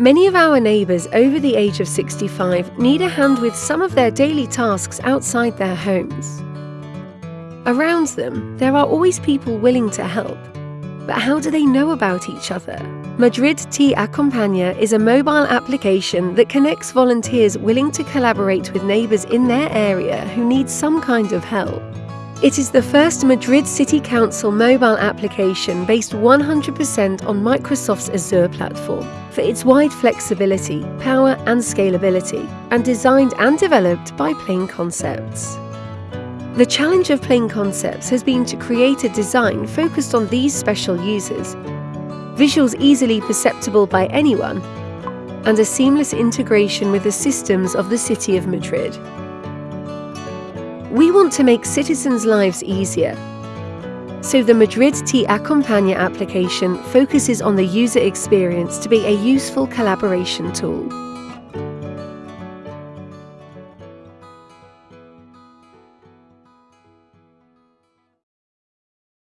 Many of our neighbours over the age of 65 need a hand with some of their daily tasks outside their homes. Around them, there are always people willing to help. But how do they know about each other? Madrid Te Acompaña is a mobile application that connects volunteers willing to collaborate with neighbours in their area who need some kind of help. It is the first Madrid City Council mobile application based 100% on Microsoft's Azure platform for its wide flexibility, power and scalability, and designed and developed by Plain Concepts. The challenge of Plain Concepts has been to create a design focused on these special users, visuals easily perceptible by anyone, and a seamless integration with the systems of the City of Madrid. We want to make citizens' lives easier, so the Madrid Te Acompaña application focuses on the user experience to be a useful collaboration tool.